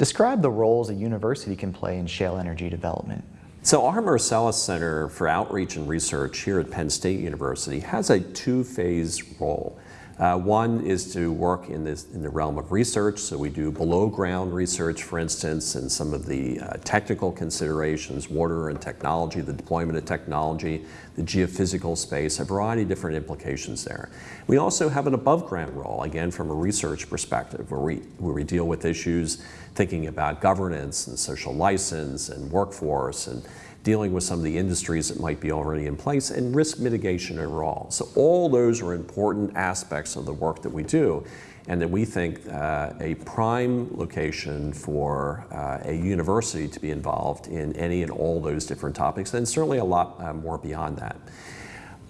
Describe the roles a university can play in shale energy development. So our Marcellus Center for Outreach and Research here at Penn State University has a two-phase role. Uh, one is to work in, this, in the realm of research, so we do below ground research, for instance, and some of the uh, technical considerations, water and technology, the deployment of technology, the geophysical space, a variety of different implications there. We also have an above ground role, again from a research perspective, where we, where we deal with issues thinking about governance and social license and workforce and dealing with some of the industries that might be already in place, and risk mitigation overall. So all those are important aspects of the work that we do, and that we think uh, a prime location for uh, a university to be involved in any and all those different topics, and certainly a lot uh, more beyond that.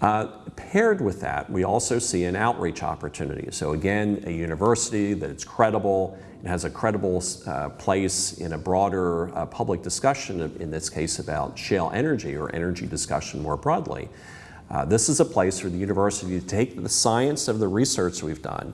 Uh, paired with that, we also see an outreach opportunity. So again, a university that is credible, it has a credible uh, place in a broader uh, public discussion, in this case about shale energy or energy discussion more broadly. Uh, this is a place for the university to take the science of the research we've done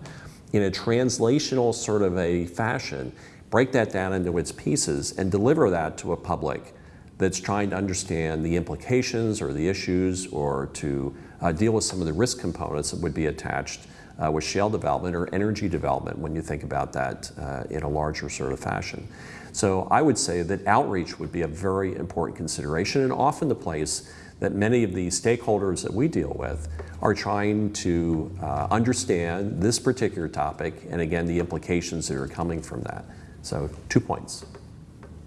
in a translational sort of a fashion, break that down into its pieces and deliver that to a public that's trying to understand the implications or the issues or to uh, deal with some of the risk components that would be attached uh, with shale development or energy development when you think about that uh, in a larger sort of fashion. So I would say that outreach would be a very important consideration and often the place that many of the stakeholders that we deal with are trying to uh, understand this particular topic and again the implications that are coming from that. So two points.